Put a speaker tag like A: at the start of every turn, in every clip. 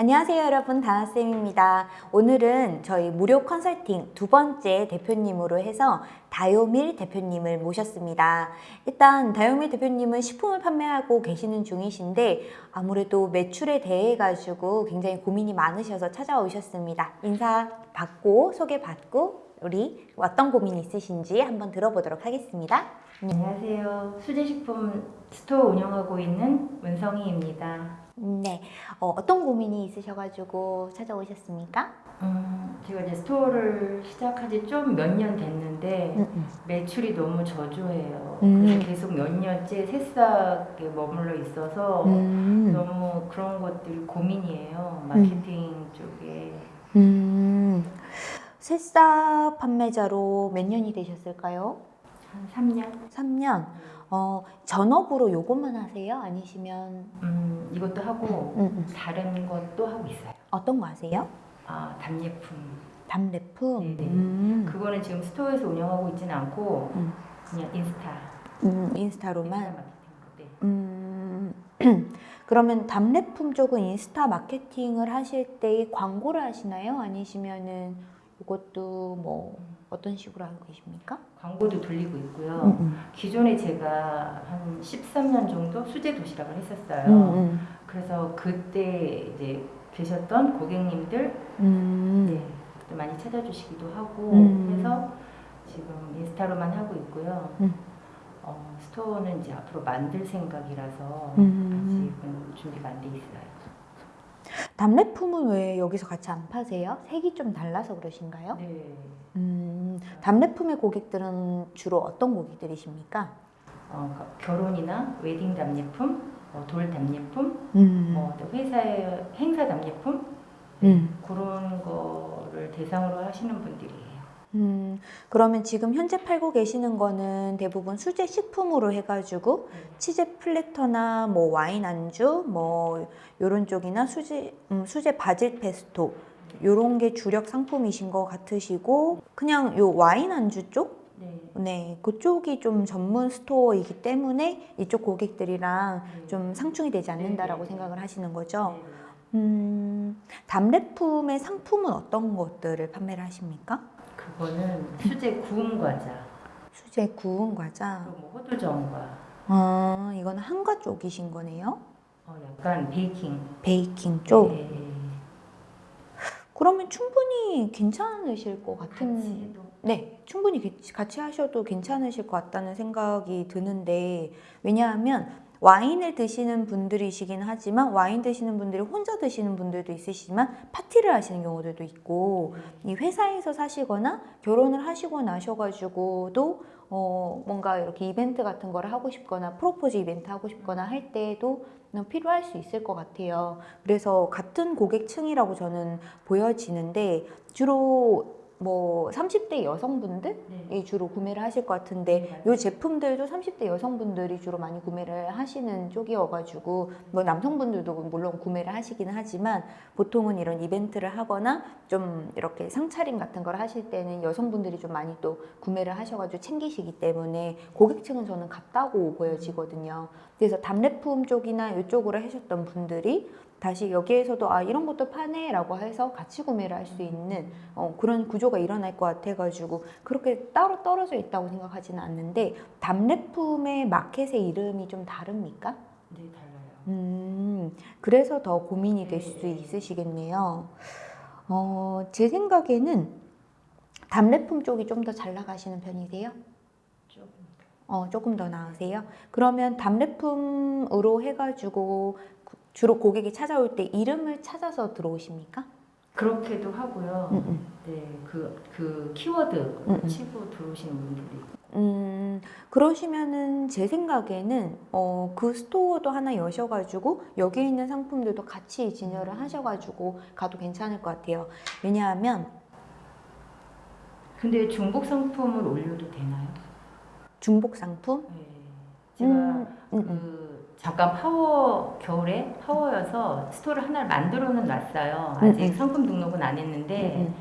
A: 안녕하세요 여러분 다나쌤입니다. 오늘은 저희 무료 컨설팅 두 번째 대표님으로 해서 다요밀 대표님을 모셨습니다. 일단 다요밀 대표님은 식품을 판매하고 계시는 중이신데 아무래도 매출에 대해 가지고 굉장히 고민이 많으셔서 찾아오셨습니다. 인사 받고 소개 받고 우리 어떤 고민이 있으신지 한번 들어보도록 하겠습니다.
B: 안녕하세요. 수제식품 스토어 운영하고 있는 문성희입니다.
A: 네, 어, 어떤 고민이 있으셔가지고 찾아오셨습니까?
B: 음, 제가 이제 스토어를 시작한 지 좀 몇 년 됐는데 매출이 너무 저조해요.
A: 음.
B: 그래서 계속 몇 년째 새싹에 머물러 있어서
A: 음.
B: 너무 그런 것들이 고민이에요. 마케팅 쪽에.
A: 음, 새싹 판매자로 몇 년이 되셨을까요?
B: 한 3년?
A: 3년. 어, 전업으로 요것만 하세요? 아니시면
B: 음, 이것도 하고
A: 음, 음.
B: 다른 것도 하고 있어요.
A: 어떤 거 하세요?
B: 아, 답례품.
A: 답례품. 음,
B: 그거는 지금 스토어에서 운영하고 있지는 않고
A: 음.
B: 그냥 인스타.
A: 음, 인스타로만.
B: 인스타 마케팅. 네.
A: 음, 그러면 답례품 쪽은 인스타 마케팅을 하실 때 광고를 하시나요? 아니시면은 이것도 뭐 어떤 식으로 하고 계십니까?
B: 광고도 돌리고 있고요.
A: 음, 음.
B: 기존에 제가 한 13년 정도 수제 도시락을 했었어요.
A: 음,
B: 그래서 그때 이제 계셨던 고객님들
A: 음.
B: 네, 또 많이 찾아주시기도 하고
A: 음.
B: 해서 지금 인스타로만 하고 있고요.
A: 음.
B: 어, 스토어는 이제 앞으로 만들 생각이라서
A: 음.
B: 아직은 준비가 안 돼 있어요.
A: 답례품은 왜 여기서 같이 안 파세요? 색이 좀 달라서 그러신가요?
B: 네.
A: 음, 답례품의 고객들은 주로 어떤 고객들이십니까?
B: 어, 그 결혼이나 웨딩 답례품, 뭐 돌 답례품,
A: 음,
B: 뭐또 회사의 행사 답례품
A: 음,
B: 그런 거를 대상으로 하시는 분들이에요.
A: 음, 그러면 지금 현재 팔고 계시는 거는 대부분 수제 식품으로 해가지고 치즈 platter나 뭐 와인 안주 뭐 요런 쪽이나 수제 음, 수제 바질 페스토 요런 게 주력 상품이신 것 같으시고 그냥 요 와인 안주 쪽
B: 네.
A: 네, 그쪽이 좀 전문 스토어이기 때문에 이쪽 고객들이랑
B: 네.
A: 좀 상충이 되지 않는다라고
B: 네, 네, 네.
A: 생각을 하시는 거죠.
B: 네.
A: 음, 답례품의 상품은 어떤 것들을 판매를 하십니까?
B: 그거는 수제 구운 과자,
A: 수제 구운 과자.
B: 그리고 뭐 호두전과,
A: 아, 이거는 한가 쪽이신 거네요.
B: 어, 약간 베이킹
A: 베이킹 쪽.
B: 네.
A: 그러면 충분히 괜찮으실 것 같은.
B: 같이 해도
A: 네, 충분히 게- 같이 하셔도 괜찮으실 것 같다는 생각이 드는데 왜냐하면 와인을 드시는 분들이시긴 하지만 와인 드시는 분들이 혼자 드시는 분들도 있으시지만 파티를 하시는 경우들도 있고 이 회사에서 사시거나 결혼을 하시고 나셔가지고도 어 뭔가 이렇게 이벤트 같은 거를 하고 싶거나 프로포즈 이벤트 하고 싶거나 할 때에도 필요할 수 있을 것 같아요. 그래서 같은 고객층이라고 저는 보여지는데 주로 뭐 30대 여성분들이
B: 네.
A: 주로 구매를 하실 것 같은데 이 제품들도 30대 여성분들이 주로 많이 구매를 하시는 쪽이어가지고 뭐 남성분들도 물론 구매를 하시기는 하지만 보통은 이런 이벤트를 하거나 좀 이렇게 상차림 같은 걸 하실 때는 여성분들이 좀 많이 또 구매를 하셔가지고 챙기시기 때문에 고객층은 저는 같다고 보여지거든요. 그래서 답례품 쪽이나 이쪽으로 하셨던 분들이 다시 여기에서도 아 이런 것도 파네 라고 해서 같이 구매를 할 수 있는 어, 그런 구조가 일어날 것 같아가지고 그렇게 따로 떨어져 있다고 생각하지는 않는데 답례품의 마켓의 이름이 좀 다릅니까?
B: 네 달라요.
A: 음, 그래서 더 고민이 될수 있으시겠네요. 어, 제 생각에는 답례품 쪽이 좀 더 잘 나가시는 편이세요?
B: 조금
A: 어, 조금 더 나으세요? 그러면 답례품으로 해가지고 구- 주로 고객이 찾아올 때 이름을 찾아서 들어오십니까?
B: 그렇게도 하고요.
A: 음, 음.
B: 네, 그, 그 키워드
A: 음, 음.
B: 치고 들어오시는 분들이
A: 음, 그러시면은 제 생각에는 어, 그 스토어도 하나 여셔가지고 여기 있는 상품들도 같이 진열을 하셔가지고 가도 괜찮을 것 같아요. 왜냐하면
B: 근데 중복 상품을 올려도 되나요?
A: 중복 상품?
B: 네. 제가. 그 잠깐 파워 겨울에 파워여서 스토어를 하나를 만들어는 놨어요.
A: 음,
B: 아직
A: 음.
B: 상품 등록은 안 했는데
A: 음,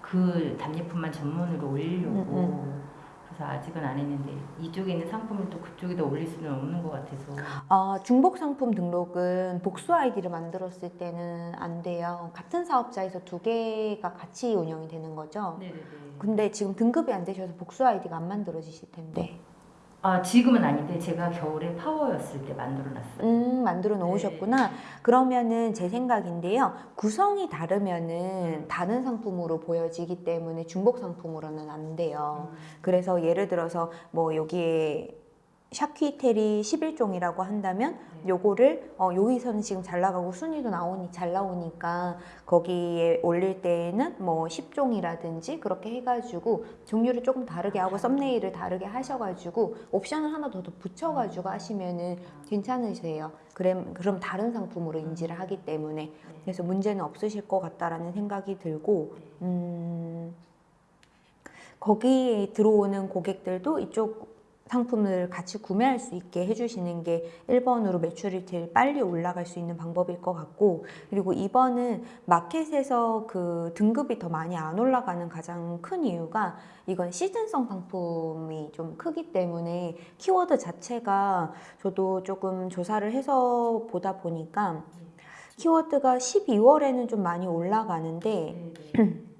B: 그 답례품만 전문으로 올리려고
A: 음,
B: 그래서 아직은 안 했는데 이쪽에 있는 상품을 또 그쪽에다 올릴 수는 없는 것 같아서
A: 어, 중복 상품 등록은 복수 아이디를 만들었을 때는 안 돼요. 같은 사업자에서 두 개가 같이 운영이 되는 거죠.
B: 네네네.
A: 근데 지금 등급이 안 되셔서 복수 아이디가 안 만들어지실 텐데.
B: 아 지금은 아닌데 제가 겨울에 파워였을 때 만들어놨어요.
A: 음, 만들어 놓으셨구나. 그러면은 제 생각인데요. 구성이 다르면은 다른 상품으로 보여지기 때문에 중복 상품으로는 안 돼요.
B: 음.
A: 그래서 예를 들어서 뭐 여기에 샤퀴테리 11종이라고 한다면
B: 네.
A: 요거를 어, 여기서는 지금 잘 나가고 순위도 나오니 잘 나오니까 거기에 올릴 때에는 뭐 10종이라든지 그렇게 해가지고 종류를 조금 다르게 하고 썸네일을 다르게 하셔가지고 옵션을 하나 더, 더 붙여가지고 하시면은 괜찮으세요. 그럼 그럼 다른 상품으로 인지를 하기 때문에
B: 네.
A: 그래서 문제는 없으실 것 같다라는 생각이 들고 음, 거기에 들어오는 고객들도 이쪽 상품을 같이 구매할 수 있게 해주시는 게 1번으로 매출이 제일 빨리 올라갈 수 있는 방법일 것 같고 그리고 2번은 마켓에서 그 등급이 더 많이 안 올라가는 가장 큰 이유가 이건 시즌성 상품이 좀 크기 때문에 키워드 자체가 저도 조금 조사를 해서 보다 보니까 키워드가 12월에는 좀 많이 올라가는데.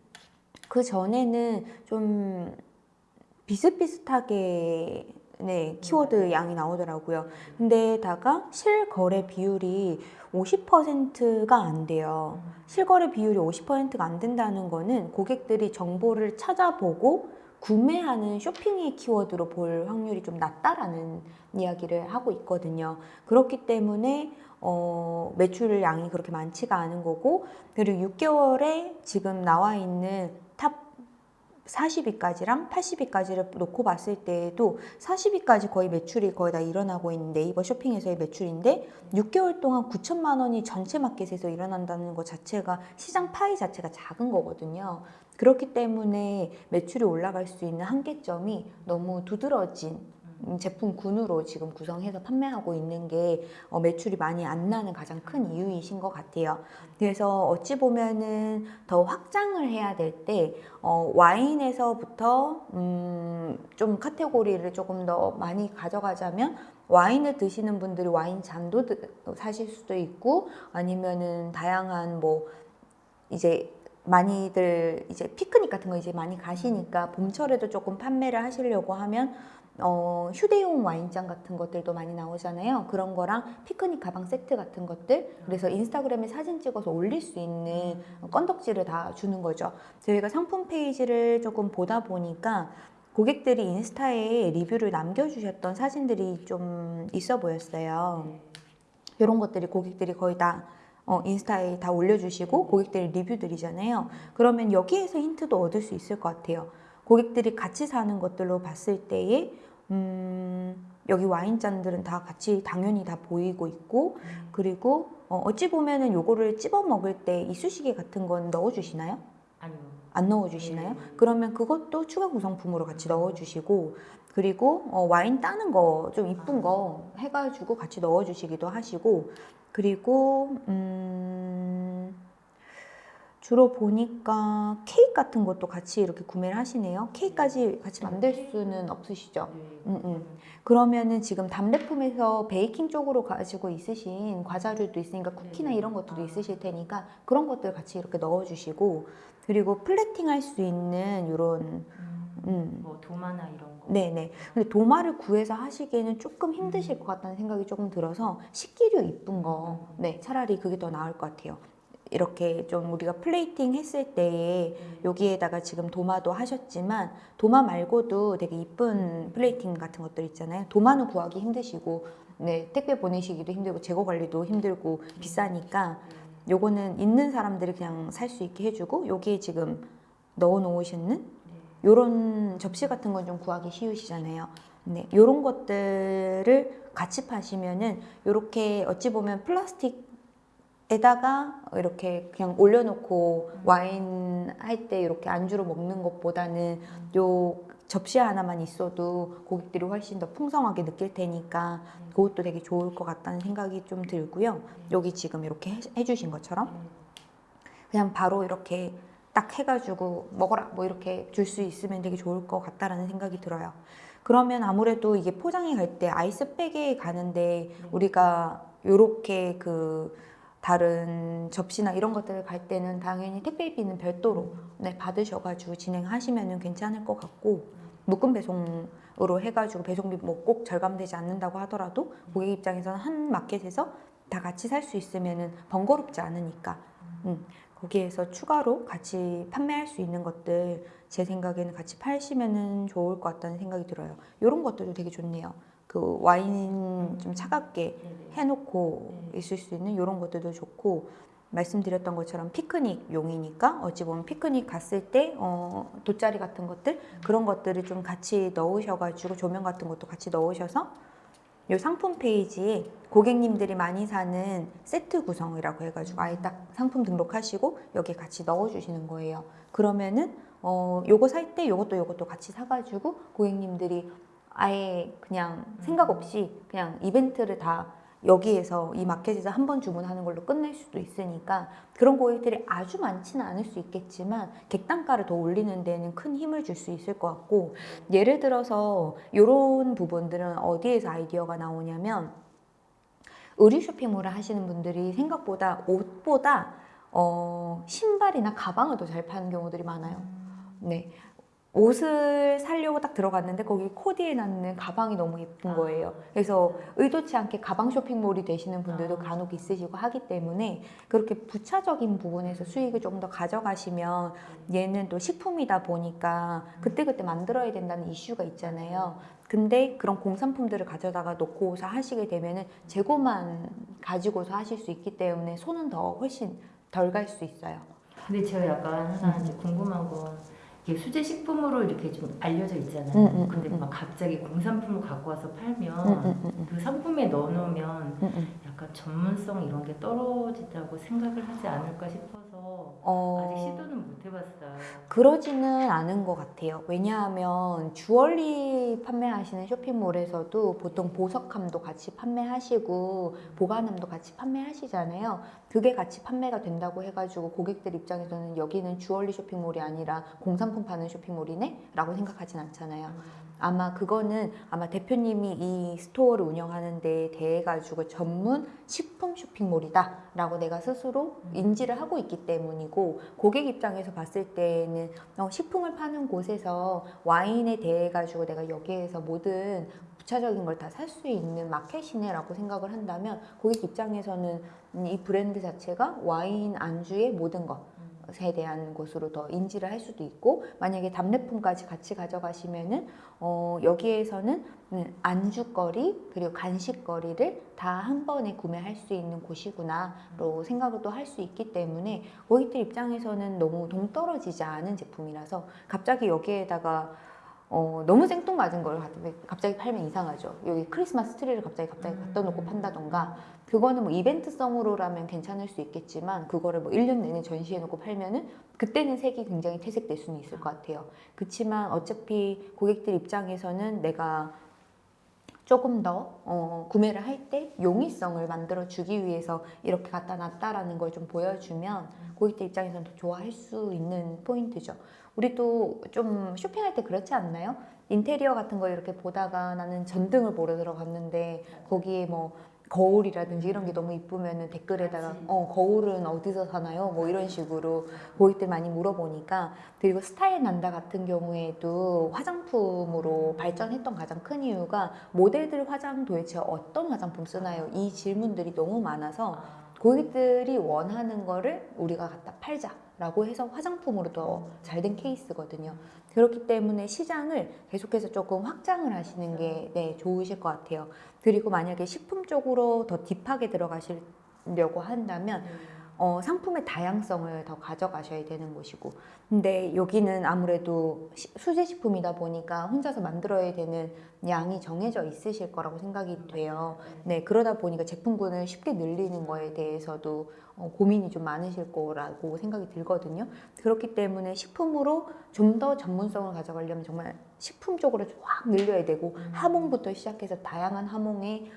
A: 그 전에는 좀 비슷비슷하게 네, 키워드 양이 나오더라고요. 근데다가 실거래 비율이 50%가 안 돼요. 실거래 비율이 50%가 안 된다는 거는 고객들이 정보를 찾아보고 구매하는 쇼핑의 키워드로 볼 확률이 좀 낮다라는 이야기를 하고 있거든요. 그렇기 때문에 어, 매출 양이 그렇게 많지가 않은 거고 그리고 6개월에 지금 나와 있는 top 40위까지랑 80위까지를 놓고 봤을 때에도 40위까지 거의 매출이 거의 다 일어나고 있는 네이버 쇼핑에서의 매출인데 6개월 동안 9천만 원이 전체 마켓에서 일어난다는 것 자체가 시장 파이 자체가 작은 거거든요. 그렇기 때문에 매출이 올라갈 수 있는 한계점이 너무 두드러진 음, 제품군으로 지금 구성해서 판매하고 있는 게 어, 매출이 많이 안 나는 가장 큰 이유이신 것 같아요. 그래서 어찌 보면은 더 확장을 해야 될때 어, 와인에서부터 음, 좀 카테고리를 조금 더 많이 가져가자면 와인을 드시는 분들이 와인 잔도 드- 사실 수도 있고 아니면은 다양한 뭐 이제 많이들 이제 피크닉 같은 거 이제 많이 가시니까 봄철에도 조금 판매를 하시려고 하면 어, 휴대용 와인잔 같은 것들도 많이 나오잖아요. 그런 거랑 피크닉 가방 세트 같은 것들. 그래서 인스타그램에 사진 찍어서 올릴 수 있는 건덕지를 다 주는 거죠. 저희가 상품 페이지를 조금 보다 보니까 고객들이 인스타에 리뷰를 남겨주셨던 사진들이 좀 있어 보였어요. 이런 것들이 고객들이 거의 다 어, 인스타에 다 올려주시고 고객들이 리뷰들이잖아요. 그러면 여기에서 힌트도 얻을 수 있을 것 같아요. 고객들이 같이 사는 것들로 봤을 때에 음, 여기 와인잔들은 다 같이 당연히 다 보이고 있고 그리고 어, 어찌 보면은 요거를 찝어 먹을 때 이쑤시개 같은 건 넣어주시나요?
B: 아니요.
A: 안 넣어주시나요?
B: 네.
A: 그러면 그것도 추가 구성품으로 같이 넣어주시고 그리고 어, 와인 따는 거 좀 이쁜 거 해가지고 같이 넣어주시기도 하시고 그리고 음, 주로 보니까 케이크 같은 것도 같이 이렇게 구매를 하시네요. 케이크까지 같이 만들 수는 없으시죠?
B: 네.
A: 음, 음. 그러면은 지금 답례품에서 베이킹 쪽으로 가지고 있으신 과자류도 있으니까 쿠키나
B: 네.
A: 이런 것들도 있으실 테니까 그런 것들 같이 이렇게 넣어주시고 그리고 플레팅 할 수 있는 이런
B: 음,
A: 음,
B: 뭐 도마나 이런 거.
A: 네네. 근데 도마를 구해서 하시기에는 조금 힘드실 것 같다는 생각이 조금 들어서 식기류 이쁜 거, 네, 차라리 그게 더 나을 것 같아요. 이렇게 좀 우리가 플레이팅 했을 때에
B: 네.
A: 여기에다가 지금 도마도 하셨지만 도마 말고도 되게 이쁜 플레이팅 같은 것들 있잖아요. 도마는 구하기 힘드시고, 네, 택배 보내시기도 힘들고 재고 관리도 힘들고 비싸니까
B: 네.
A: 요거는 있는 사람들이 그냥 살 수 있게 해주고 여기에 지금 넣어 놓으시는
B: 네.
A: 요런 접시 같은 건 좀 구하기 쉬우시잖아요. 네, 요런 것들을 같이 파시면은 요렇게 어찌 보면 플라스틱 에다가 이렇게 그냥 올려놓고 와인 할 때 이렇게 안주로 먹는 것보다는 요 접시 하나만 있어도 고객들이 훨씬 더 풍성하게 느낄 테니까 그것도 되게 좋을 것 같다는 생각이 좀 들고요. 여기 지금 이렇게 해- 해주신 것처럼
B: 네.
A: 그냥 바로 이렇게 딱 해가지고 먹어라 뭐 이렇게 줄 수 있으면 되게 좋을 것 같다라는 생각이 들어요. 그러면 아무래도 이게 포장이 갈 때 아이스백에 가는데 우리가 요렇게 그 다른 접시나 이런 것들을 갈 때는 당연히 택배비는 별도로 네, 받으셔가지고 진행하시면 괜찮을 것 같고 묶음 배송으로 해가지고 배송비 뭐 꼭 절감되지 않는다고 하더라도 고객 입장에서는 한 마켓에서 다 같이 살 수 있으면은 번거롭지 않으니까 음, 거기에서 추가로 같이 판매할 수 있는 것들 제 생각에는 같이 팔시면은 좋을 것 같다는 생각이 들어요. 이런 것들도 되게 좋네요. 그 와인 좀 차갑게. 해놓고
B: 네.
A: 있을 수 있는 이런 것들도 좋고 말씀드렸던 것처럼 피크닉 용이니까 어찌 보면 피크닉 갔을 때 어, 돗자리 같은 것들 그런 것들을 좀 같이 넣으셔가지고 조명 같은 것도 같이 넣으셔서 이 상품 페이지에 고객님들이 많이 사는 세트 구성이라고 해가지고 아예 딱 상품 등록하시고 여기 같이 넣어주시는 거예요. 그러면은 어 요거 살 때 요것도 요것도 같이 사가지고 고객님들이 아예 그냥 생각 없이 그냥 이벤트를 다 여기에서 이 마켓에서 한 번 주문하는 걸로 끝낼 수도 있으니까 그런 고객들이 아주 많지는 않을 수 있겠지만 객단가를 더 올리는 데는 큰 힘을 줄 수 있을 것 같고 예를 들어서 이런 부분들은 어디에서 아이디어가 나오냐면 의류 쇼핑몰을 하시는 분들이 생각보다 옷보다 어, 신발이나 가방을 더 잘 파는 경우들이 많아요. 네. 옷을 사려고 딱 들어갔는데 거기 코디해 놨는 가방이 너무 예쁜 거예요. 그래서 의도치 않게 가방 쇼핑몰이 되시는 분들도
B: 아.
A: 간혹 있으시고 하기 때문에 그렇게 부차적인 부분에서 수익을 조금 더 가져가시면 얘는 또 식품이다 보니까 그때그때 만들어야 된다는 이슈가 있잖아요. 근데 그런 공산품들을 가져다가 놓고서 하시게 되면은 재고만 가지고서 하실 수 있기 때문에 손은 더 훨씬 덜 갈 수 있어요.
B: 근데 제가 약간 이제 궁금한 건 이게 수제 식품으로 이렇게 좀 알려져 있잖아요.
A: 음, 음,
B: 근데
A: 음,
B: 막 갑자기 공산품을 갖고 와서 팔면
A: 음, 음, 음, 음.
B: 그 상품에 넣어놓으면
A: 음, 음.
B: 약간 전문성 이런 게 떨어진다고 생각을 하지 않을까 싶어서
A: 어...
B: 아직 시도는 못 해봤어요.
A: 그러지는 않은 것 같아요. 왜냐하면 주얼리 판매하시는 쇼핑몰에서도 보통 보석함도 같이 판매하시고 보관함도 같이 판매하시잖아요. 그게 같이 판매가 된다고 해가지고 고객들 입장에서는 여기는 주얼리 쇼핑몰이 아니라 공산품 파는 쇼핑몰이네? 라고 생각하진 않잖아요. 아마 그거는 아마 대표님이 이 스토어를 운영하는 데 대해 가지고 전문 식품 쇼핑몰이다 라고 내가 스스로 인지를 하고 있기 때문이고 고객 입장에서 봤을 때는 어, 식품을 파는 곳에서 와인에 대해 가지고 내가 여기에서 모든 부차적인 걸 다 살 수 있는 마켓이네 라고 생각을 한다면 고객 입장에서는 음, 이 브랜드 자체가 와인 안주의 모든 것 에 대한 곳으로 더 인지를 할 수도 있고 만약에 답례품까지 같이 가져가시면은 어, 여기에서는 음, 안주거리 그리고 간식거리를 다 한 번에 구매할 수 있는 곳이구나로 생각을 또 할 수 있기 때문에 고객들 입장에서는 너무 동떨어지지 않은 제품이라서 갑자기 여기에다가 어, 너무 생뚱맞은 걸 갑자기 팔면 이상하죠. 여기 크리스마스 트리를 갑자기 갑자기 갖다 놓고 판다던가 그거는 뭐 이벤트성으로라면 괜찮을 수 있겠지만 그거를 뭐 1년 내내 전시해 놓고 팔면은 그때는 색이 굉장히 퇴색될 수는 있을 것 같아요. 그렇지만 어차피 고객들 입장에서는 내가 조금 더 어, 구매를 할 때 용이성을 만들어 주기 위해서 이렇게 갖다 놨다라는 걸 좀 보여주면 고객들 입장에서는 더 좋아할 수 있는 포인트죠. 우리도 좀 쇼핑할 때 그렇지 않나요? 인테리어 같은 거 이렇게 보다가 나는 전등을 보러 들어갔는데 거기에 뭐 거울이라든지 이런 게 너무 이쁘면은 댓글에다가. 어 거울은 어디서 사나요? 뭐 이런 식으로 고객들 많이 물어보니까 그리고 스타일 난다 같은 경우에도 화장품으로 발전했던 가장 큰 이유가 모델들 화장 도대체 어떤 화장품 쓰나요? 이 질문들이 너무 많아서 고객들이 원하는 거를 우리가 갖다 팔자 라고 해서 화장품으로 더 잘 된 케이스거든요. 그렇기 때문에 시장을 계속해서 조금 확장을 하시는 게 네, 좋으실 것 같아요. 그리고 만약에 식품 쪽으로 더 딥하게 들어가시려고 한다면 어, 상품의 다양성을 더 가져가셔야 되는 곳이고 근데 여기는 아무래도 시- 수제식품이다 보니까 혼자서 만들어야 되는 양이 정해져 있으실 거라고 생각이 돼요. 네, 그러다 보니까 제품군을 쉽게 늘리는 거에 대해서도 어, 고민이 좀 많으실 거라고 생각이 들거든요. 그렇기 때문에 식품으로 좀 더 전문성을 가져가려면 정말 식품 쪽으로 확 늘려야 되고 하몽부터 시작해서 다양한 하몽의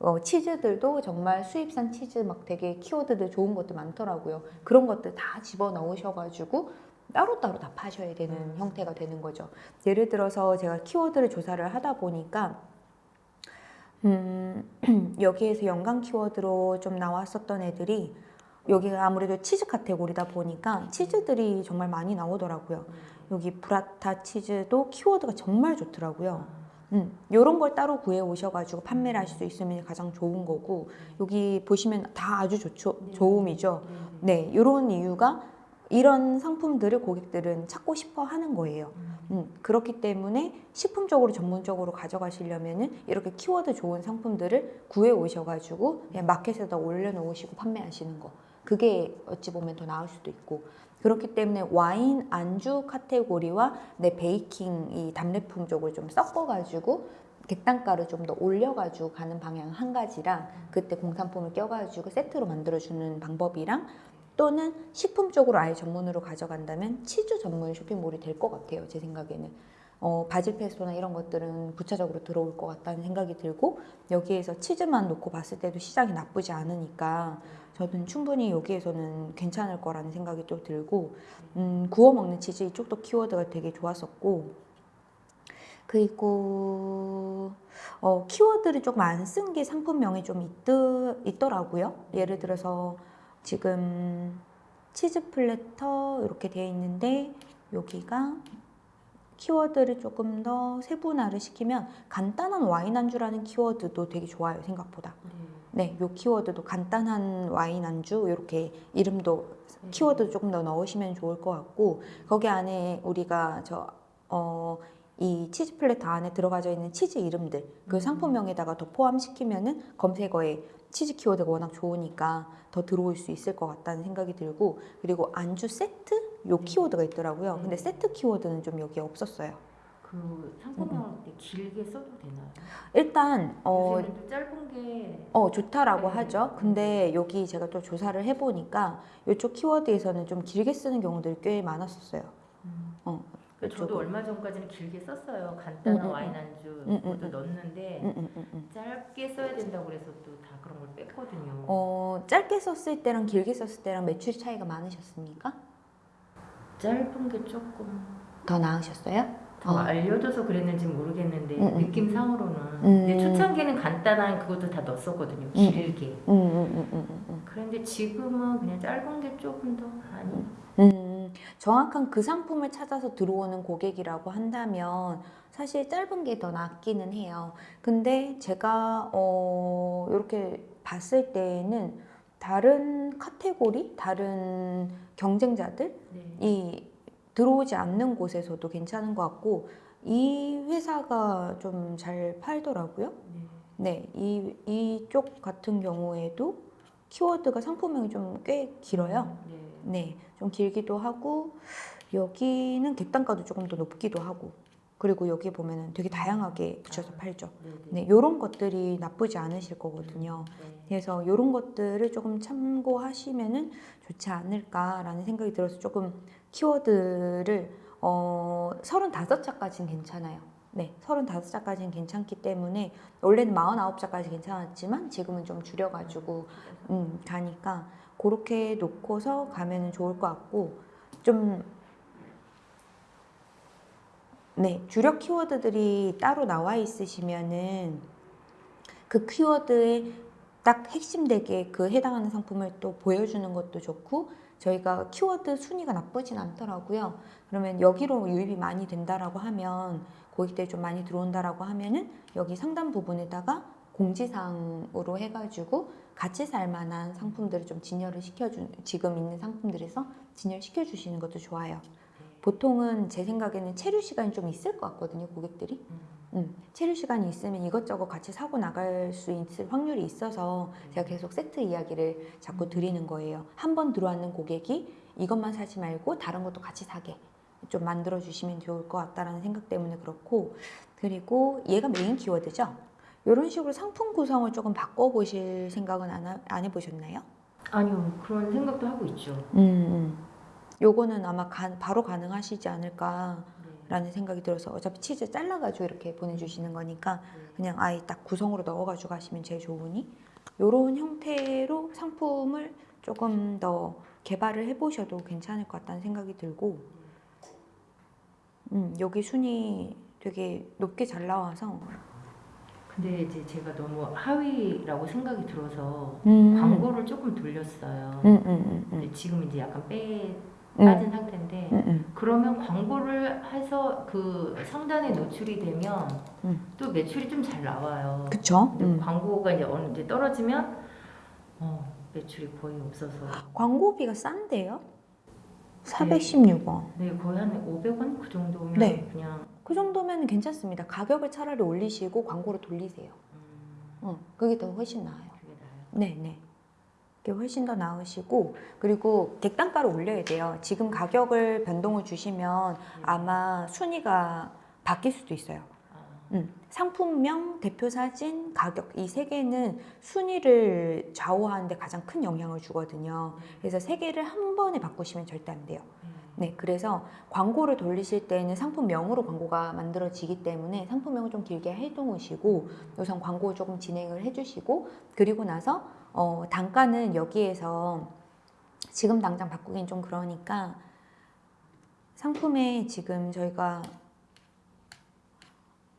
A: 어, 치즈들도 정말 수입산 치즈 막 되게 키워드들 좋은 것들 많더라고요. 그런 것들 다 집어 넣으셔가지고 따로따로 다 파셔야 되는 형태가 되는 거죠. 예를 들어서 제가 키워드를 조사를 하다 보니까 음, 여기에서 연관 키워드로 좀 나왔었던 애들이 여기가 아무래도 치즈 카테고리다 보니까 치즈들이 정말 많이 나오더라고요. 여기 브라타 치즈도 키워드가 정말 좋더라고요. 음, 이런 걸 따로 구해 오셔가지고 판매를 하실 수 있으면 가장 좋은 거고 여기 보시면 다 아주 좋죠, 좋음이죠. 네, 이런 이유가 이런 상품들을 고객들은 찾고 싶어 하는 거예요. 음, 그렇기 때문에 식품적으로 전문적으로 가져가시려면은 이렇게 키워드 좋은 상품들을 구해 오셔가지고 그냥 마켓에다 올려놓으시고 판매하시는 거. 그게 어찌 보면 더 나을 수도 있고. 그렇기 때문에 와인 안주 카테고리와 내 베이킹 이 답례품 쪽을 좀 섞어가지고 객단가를 좀 더 올려가지고 가는 방향 한 가지랑 그때 공산품을 껴가지고 세트로 만들어주는 방법이랑 또는 식품 쪽으로 아예 전문으로 가져간다면 치즈 전문 쇼핑몰이 될 것 같아요. 제 생각에는. 어, 바질 페스토나 이런 것들은 부차적으로 들어올 것 같다는 생각이 들고 여기에서 치즈만 놓고 봤을 때도 시장이 나쁘지 않으니까 저는 충분히 여기에서는 괜찮을 거라는 생각이 또 들고 음, 구워 먹는 치즈 이쪽도 키워드가 되게 좋았었고 그리고 어, 키워드를 조금 안 쓴 게 상품명에 좀 있드, 있더라고요. 예를 들어서 지금 치즈 platter 이렇게 되어 있는데 여기가 키워드를 조금 더 세분화를 시키면 간단한 와인 안주라는 키워드도 되게 좋아요 생각보다. 네, 요 키워드도 간단한 와인 안주 이렇게 이름도 키워드 조금 더 넣으시면 좋을 것 같고 거기 안에 우리가 저 어, 이 치즈 platter 안에 들어가져 있는 치즈 이름들 그 상품명에다가 더 포함시키면은 검색어에 치즈 키워드가 워낙 좋으니까 더 들어올 수 있을 것 같다는 생각이 들고 그리고 안주 세트 요 키워드가 있더라고요. 근데 세트 키워드는 좀 여기에 없었어요.
B: 그 상품명을 그때 길게 써도 되나요?
A: 일단 어,
B: 요새는 짧은 게
A: 어 좋다라고
B: 네.
A: 하죠. 근데 여기 제가 또 조사를 해보니까 이쪽 키워드에서는 좀 길게 쓰는 경우들이 꽤 많았었어요. 어,
B: 그러니까 저도. 얼마 전까지는 길게 썼어요. 간단한
A: 음, 음,
B: 와인 안주
A: 음,
B: 그것도
A: 음,
B: 넣었는데
A: 음, 음, 음, 음.
B: 짧게 써야 된다고 그래서 또 다 그런 걸 뺐거든요.
A: 어 짧게 썼을 때랑 길게 썼을 때랑 매출 차이가 많으셨습니까?
B: 짧은 게 조금
A: 더 나으셨어요?
B: 더
A: 어.
B: 알려줘서 그랬는지 모르겠는데
A: 음, 음.
B: 느낌상으로는
A: 음.
B: 근데 초창기에는 간단한 그것도 다 넣었었거든요. 길게.
A: 음, 음, 음.
B: 그런데 지금은 그냥 짧은 게 조금 더 많이
A: 음, 정확한 그 상품을 찾아서 들어오는 고객이라고 한다면 사실 짧은 게 더 낫기는 해요. 근데 제가 어, 이렇게 봤을 때에는 다른 카테고리, 다른 경쟁자들이
B: 네.
A: 들어오지 않는 곳에서도 괜찮은 것 같고 이 회사가 좀 잘 팔더라고요.
B: 네.
A: 네, 이 이쪽 같은 경우에도 키워드가 상품명이 좀 꽤 길어요.
B: 네.
A: 네, 좀 길기도 하고 여기는 객단가도 조금 더 높기도 하고 그리고 여기 보면은 되게 다양하게 붙여서 팔죠.
B: 네.
A: 네, 이런 것들이 나쁘지 않으실 거거든요.
B: 네.
A: 그래서 이런 것들을 조금 참고하시면은 좋지 않을까라는 생각이 들어서 조금 키워드를 어 35자까지는 괜찮아요. 네, 35자까지는 괜찮기 때문에 원래는 49자까지 괜찮았지만 지금은 좀 줄여가지고 음, 가니까 그렇게 놓고서 가면은 좋을 것 같고 좀 네, 주력 키워드들이 따로 나와 있으시면은 그 키워드에 딱 핵심 되게 그 해당하는 상품을 또 보여주는 것도 좋고 저희가 키워드 순위가 나쁘진 않더라고요. 그러면 여기로 유입이 많이 된다라고 하면 고객들이 좀 많이 들어온다라고 하면은 여기 상단 부분에다가 공지사항으로 해가지고 같이 살 만한 상품들을 좀 진열을 시켜주 지금 있는 상품들에서 진열시켜 주시는 것도 좋아요. 보통은 제 생각에는 체류 시간이 좀 있을 것 같거든요, 고객들이. 음, 체류 시간이 있으면 이것저것 같이 사고 나갈 수 있을 확률이 있어서 제가 계속 세트 이야기를 자꾸 드리는 거예요. 한 번 들어왔는 고객이 이것만 사지 말고 다른 것도 같이 사게 좀 만들어 주시면 좋을 것 같다라는 생각 때문에 그렇고 그리고 얘가 메인 키워드죠. 이런 식으로 상품 구성을 조금 바꿔보실 생각은 안, 하- 안 해보셨나요?
B: 아니요 그런 생각도 하고 있죠.
A: 음, 음. 요거는 아마 가- 바로 가능하시지 않을까
B: 네.
A: 라는 생각이 들어서 어차피 치즈 잘라가지고 이렇게 보내주시는 거니까
B: 네.
A: 그냥 아예 딱 구성으로 넣어가지고 가시면 제일 좋으니 이런 형태로 상품을 조금 더 개발을 해보셔도 괜찮을 것 같다는 생각이 들고 음, 여기 순위 되게 높게 잘 나와서
B: 근데 이제 제가 너무 하위라고 생각이 들어서
A: 음,
B: 광고를 조금 돌렸어요.
A: 음, 음, 음, 음,
B: 근데 지금 이제 약간 빼
A: 음,
B: 빠진 상태인데. 그러면 광고를 해서 그 상단에 노출이 되면
A: 음.
B: 또 매출이 좀 잘 나와요.
A: 음.
B: 광고가 이제 어느 이제 떨어지면 어, 매출이 거의 없어서
A: 광고비가 싼데요? 416원.
B: 네 거의 한 500원 그 정도면
A: 네.
B: 그냥
A: 그 정도면 괜찮습니다. 가격을 차라리 올리시고 광고를 돌리세요.
B: 음,
A: 어, 그게 더 훨씬 나아요.
B: 그게 나아요.
A: 네, 네. 그게 훨씬 더 나으시고 그리고 객단가를 올려야 돼요. 지금 가격을 변동을 주시면 아마 순위가 바뀔 수도 있어요.
B: 아,
A: 음, 상품명, 대표 사진, 가격 이 세 개는 순위를 좌우하는데 가장 큰 영향을 주거든요. 그래서 세 개를 한 번에 바꾸시면 절대 안 돼요. 네, 그래서 광고를 돌리실 때는 상품명으로 광고가 만들어지기 때문에 상품명을 좀 길게 해두시고 우선 광고 조금 진행을 해주시고 그리고 나서 어, 단가는 여기에서 지금 당장 바꾸긴 좀 그러니까 상품에 지금 저희가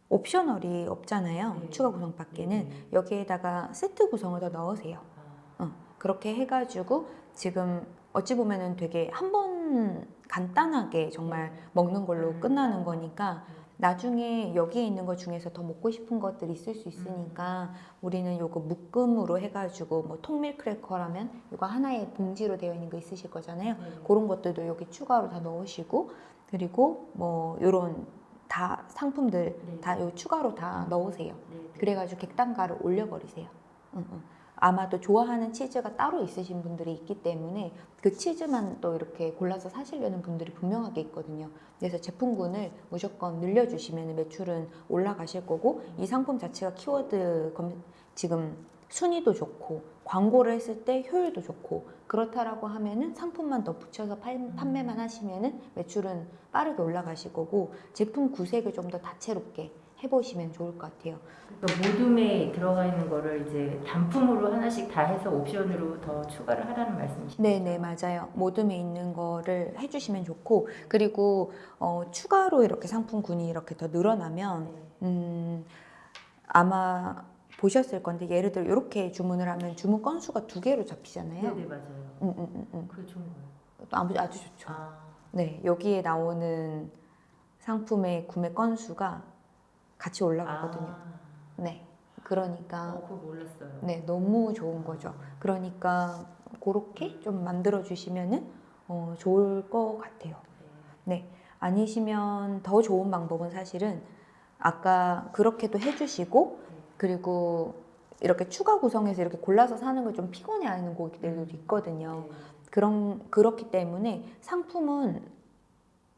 A: 옵셔널이 없잖아요.
B: 네.
A: 추가 구성 밖에는
B: 네.
A: 여기에다가 세트 구성을 더 넣으세요.
B: 아,
A: 어, 그렇게 해가지고 지금 어찌 보면은 되게 한 번 간단하게 정말 먹는 걸로
B: 음.
A: 끝나는 거니까 나중에 여기에 있는 것 중에서 더 먹고 싶은 것들이 있을 수 있으니까 우리는 요거 묶음으로 해가지고 뭐 통밀 크래커라면 이거 하나의 봉지로 되어 있는 거 있으실 거잖아요.
B: 네.
A: 그런 것들도 여기 추가로 다 넣으시고 그리고 뭐 요런 다 상품들
B: 네.
A: 다요 추가로 다 넣으세요.
B: 네, 네.
A: 그래가지고 객단가를 올려버리세요. 응, 응. 아마도 좋아하는 치즈가 따로 있으신 분들이 있기 때문에 그 치즈만 또 이렇게 골라서 사시려는 분들이 분명하게 있거든요. 그래서 제품군을 무조건 늘려주시면 매출은 올라가실 거고 이 상품 자체가 키워드 검, 지금 순위도 좋고 광고를 했을 때 효율도 좋고 그렇다라고 하면은 상품만 더 붙여서 팔- 판매만 하시면은 매출은 빠르게 올라가실 거고 제품 구색을 좀 더 다채롭게 해보시면 좋을 것 같아요.
B: 그러니까 모둠에 들어가 있는 거를 이제 단품으로 하나씩 다 해서 옵션으로 더 추가를 하라는 말씀이시죠?
A: 네네 맞아요. 모둠에 있는 거를 해주시면 좋고 그리고 어, 추가로 이렇게 상품군이 이렇게 더 늘어나면
B: 네.
A: 음, 아마 보셨을 건데 예를 들어 이렇게 주문을 하면 주문 건수가 두 개로 잡히잖아요.
B: 네, 네 맞아요.
A: 음, 음, 음, 음.
B: 그게 좋은 거예요.
A: 아주 아주 좋죠.
B: 아,
A: 네 여기에 나오는 상품의 구매 건수가 같이 올라가거든요.
B: 아,
A: 네 그러니까
B: 어.
A: 네 너무 좋은 거죠. 그러니까 그렇게 좀 만들어 주시면은 어, 좋을 것 같아요.
B: 네.
A: 아니시면 더 좋은 방법은 사실은 아까 그렇게도 해주시고 그리고 이렇게 추가 구성해서 이렇게 골라서 사는 걸 좀 피곤해하는 고객들도 있거든요.
B: 네.
A: 그런 그렇기 때문에 상품은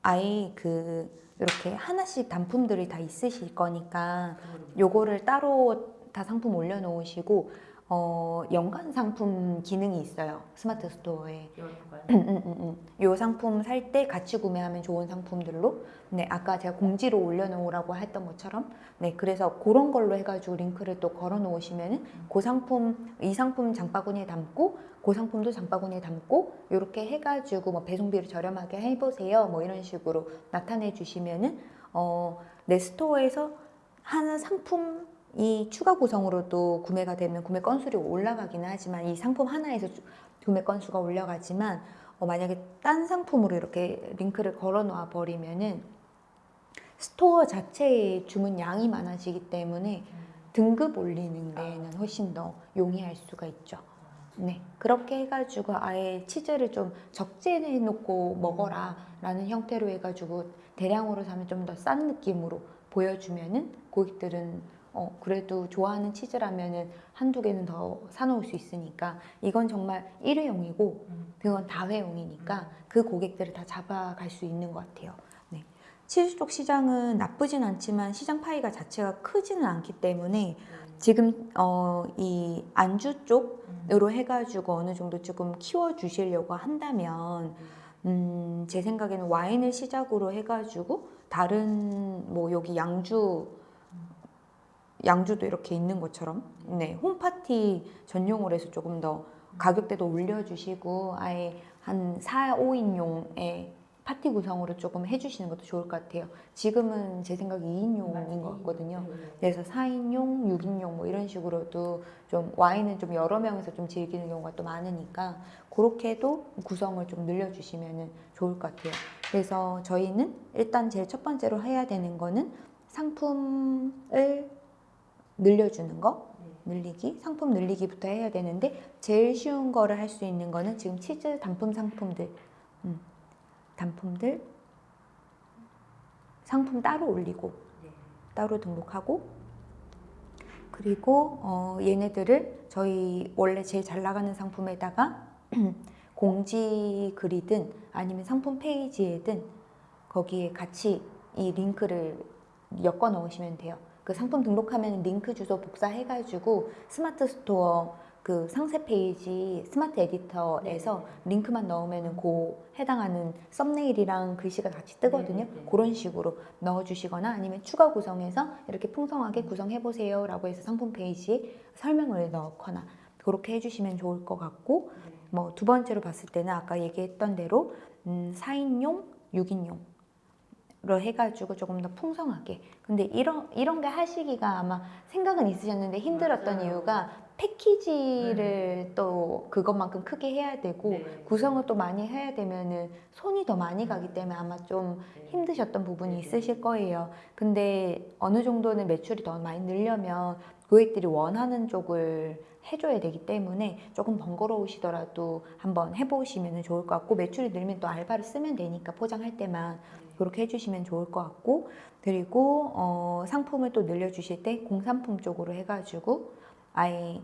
A: 아예 그 이렇게 하나씩 단품들이 다 있으실 거니까 요거를 따로 다 상품 올려놓으시고 어, 연간 상품 기능이 있어요. 스마트 스토어에. 음, 음, 음. 요 상품 살 때 같이 구매하면 좋은 상품들로. 네 아까 제가 공지로 올려놓으라고 했던 것처럼. 네 그래서 그런 걸로 해가지고 링크를 또 걸어 놓으시면은 그 상품 이 상품 장바구니에 담고 그 상품도 장바구니에 담고 이렇게 해가지고 뭐 배송비를 저렴하게 해보세요. 뭐 이런 식으로 나타내 주시면은 어 내 스토어에서 하는 상품 이 추가 구성으로도 구매가 되면 구매 건수가 올라가기는 하지만 이 상품 하나에서 주- 구매 건수가 올라가지만 어, 만약에 딴 상품으로 이렇게 링크를 걸어 놓아 버리면은 스토어 자체의 주문 양이 많아지기 때문에 등급 올리는 데에는 훨씬 더 용이할 수가 있죠. 네, 그렇게 해가지고 아예 치즈를 좀 적재해 놓고 먹어라 라는 형태로 해가지고 대량으로 사면 좀 더 싼 느낌으로 보여주면은 고객들은 어, 그래도 좋아하는 치즈라면은 한두 개는 더 사놓을 수 있으니까 이건 정말 일회용이고
B: 음.
A: 그건 다회용이니까 그 고객들을 다 잡아갈 수 있는 것 같아요. 네. 치즈 쪽 시장은 나쁘진 않지만 시장 파이가 자체가 크지는 않기 때문에 지금 어, 이 안주 쪽으로 해가지고 어느 정도 조금 키워 주시려고 한다면 음, 제 생각에는 와인을 시작으로 해가지고 다른 뭐 여기 양주 양주도 이렇게 있는 것처럼 네 홈파티 전용으로 해서 조금 더 가격대도 올려주시고 아예 한 4, 5인용의 파티 구성으로 조금 해주시는 것도 좋을 것 같아요. 지금은 제 생각에 2인용인 것 같거든요. 그래서 4인용, 6인용 뭐 이런 식으로도 좀 와인은 좀 여러 명에서 좀 즐기는 경우가 또 많으니까 그렇게도 구성을 좀 늘려주시면 좋을 것 같아요. 그래서 저희는 일단 제일 첫 번째로 해야 되는 거는 상품을 늘려주는 거 늘리기, 상품 늘리기부터 해야 되는데 제일 쉬운 거를 할 수 있는 거는 지금 치즈 단품 상품들, 음, 단품들 상품 따로 올리고 따로 등록하고 그리고 어, 얘네들을 저희 원래 제일 잘 나가는 상품에다가 공지 글이든 아니면 상품 페이지에든 거기에 같이 이 링크를 엮어 넣으시면 돼요. 그 상품 등록하면 링크 주소 복사해가지고 스마트 스토어 그 상세 페이지 스마트 에디터에서 링크만 넣으면은 그 해당하는 썸네일이랑 글씨가 같이 뜨거든요.
B: 네, 네, 네.
A: 그런 식으로 넣어주시거나 아니면 추가 구성해서 이렇게 풍성하게 구성해 보세요 라고 해서 상품 페이지에 설명을 넣거나 그렇게 해주시면 좋을 것 같고 뭐두 번째로 봤을 때는 아까 얘기했던 대로 음, 4인용, 6인용 로 해가지고 조금 더 풍성하게 근데 이런 이런 게 하시기가 아마 생각은 있으셨는데 힘들었던
B: 맞아요.
A: 이유가 패키지를 또 그것만큼 크게 해야 되고
B: 네.
A: 구성을 또 많이 해야 되면은 손이 더 많이 가기 때문에 아마 좀 힘드셨던 부분이 있으실 거예요. 근데 어느 정도는 매출이 더 많이 늘려면 고객들이 원하는 쪽을 해줘야 되기 때문에 조금 번거로우시더라도 한번 해보시면 좋을 것 같고 매출이 늘면 또 알바를 쓰면 되니까 포장할 때만 그렇게 해주시면 좋을 것 같고 그리고 어, 상품을 또 늘려주실 때 공산품 쪽으로 해가지고 아예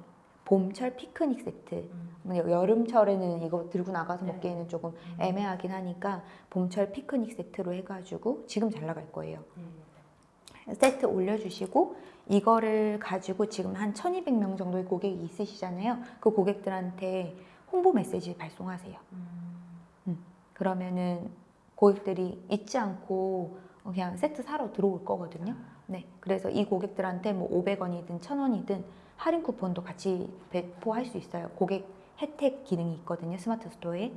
A: 봄철 피크닉 세트 뭐 여름철에는 이거 들고 나가서
B: 네.
A: 먹기에는 조금 애매하긴 하니까 봄철 피크닉 세트로 해가지고 지금 잘 나갈 거예요. 세트 올려주시고 이거를 가지고 지금 한 1200명 정도의 고객이 있으시잖아요. 그 고객들한테 홍보 메시지 발송하세요. 그러면은 고객들이 잊지 않고 그냥 세트 사러 들어올 거거든요. 네. 그래서 이 고객들한테 뭐 500원이든 1000원이든 할인 쿠폰도 같이 배포할 수 있어요. 고객 혜택 기능이 있거든요. 스마트 스토어에.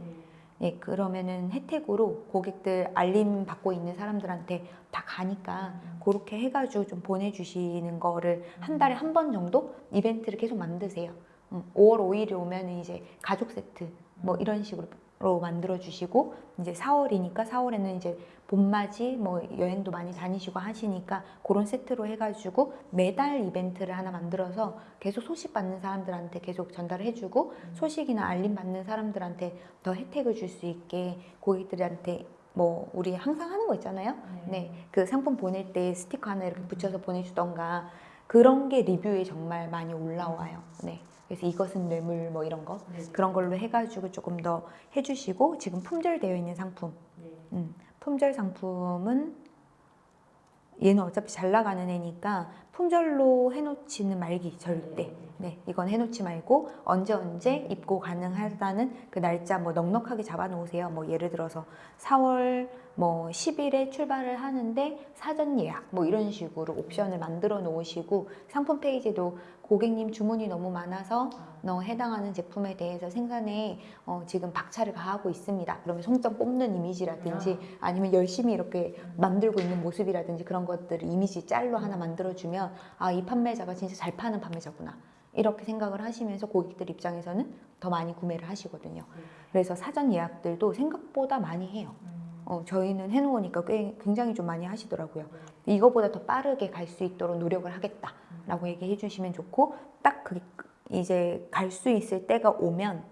A: 네, 그러면은 혜택으로 고객들 알림 받고 있는 사람들한테 다 가니까 그렇게 해가지고 좀 보내주시는 거를 한 달에 한 번 정도 이벤트를 계속 만드세요. 음, 5월 5일이 오면 이제 가족 세트 뭐 이런 식으로 만들어 주시고 이제 4월이니까 4월에는 이제 봄맞이 뭐 여행도 많이 다니시고 하시니까 그런 세트로 해가지고 매달 이벤트를 하나 만들어서 계속 소식 받는 사람들한테 계속 전달을 해주고 소식이나 알림 받는 사람들한테 더 혜택을 줄 수 있게 고객들한테 뭐 우리 항상 하는 거 있잖아요. 네, 그 상품 보낼 때 스티커 하나 이렇게 붙여서 보내주던가 그런 게 리뷰에 정말 많이 올라와요. 네, 그래서 이것은 뇌물 뭐 이런 거 그런 걸로 해가지고 조금 더 해주시고 지금 품절되어 있는 상품, 음, 품절 상품은 얘는 어차피 잘 나가는 애니까 품절로 해놓지는 말기 절대. 네, 이건 해놓지 말고 언제 언제 입고 가능하다는 그 날짜 뭐 넉넉하게 잡아놓으세요. 뭐 예를 들어서 4월 뭐 10일에 출발을 하는데 사전 예약 뭐 이런 식으로 옵션을 만들어 놓으시고 상품 페이지도 고객님 주문이 너무 많아서 너 해당하는 제품에 대해서 생산에 어, 지금 박차를 가하고 있습니다. 그러면 송점 뽑는 이미지라든지 아니면 열심히 이렇게 만들고 있는 모습이라든지 그런 것들을 이미지 짤로 하나 만들어주면 아 이 판매자가 진짜 잘 파는 판매자구나 이렇게 생각을 하시면서 고객들 입장에서는 더 많이 구매를 하시거든요. 그래서 사전 예약들도 생각보다 많이 해요. 어, 저희는 해놓으니까 꽤 굉장히 좀 많이 하시더라고요. 이거보다 더 빠르게 갈 수 있도록 노력을 하겠다라고 얘기해 주시면 좋고 딱 그게 이제 갈 수 있을 때가 오면